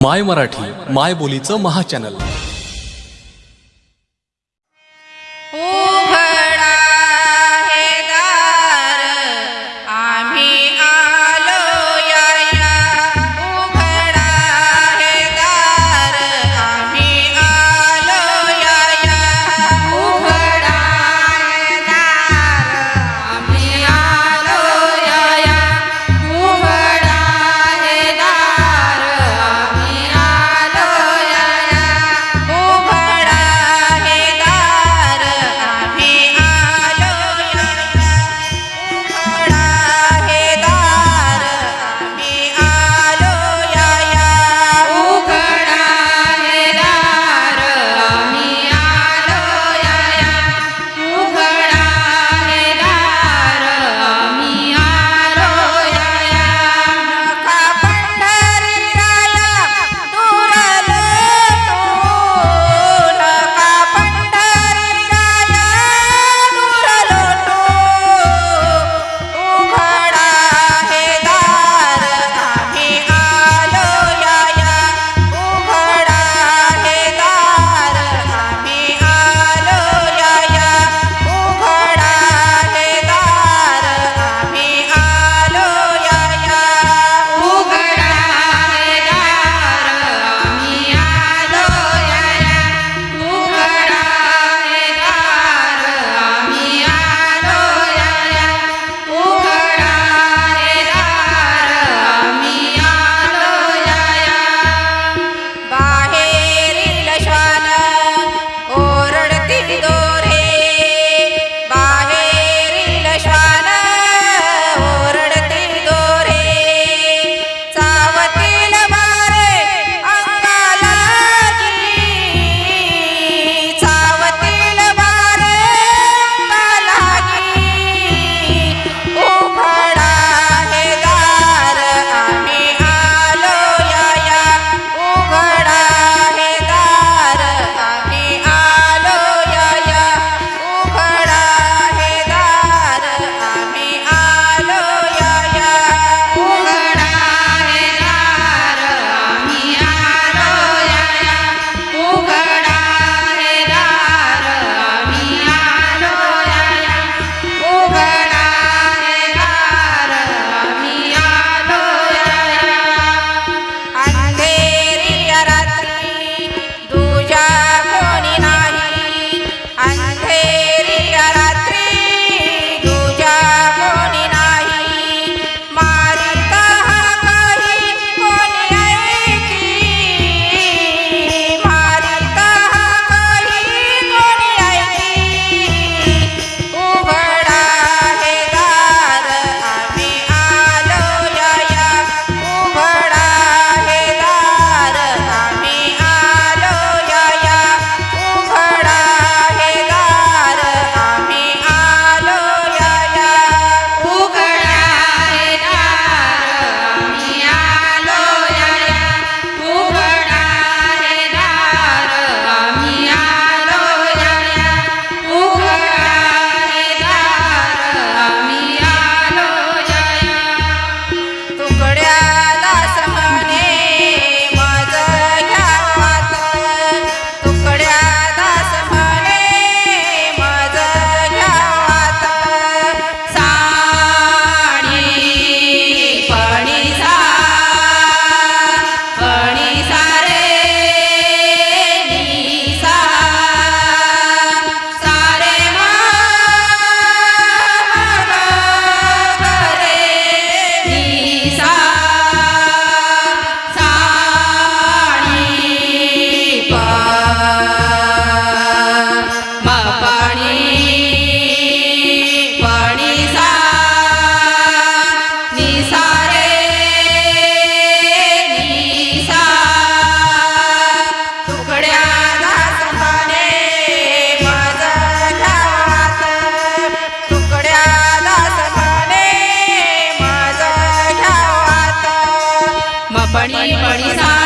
माय मराठी माय बोलीचं महाचॅनल बड़ी साधना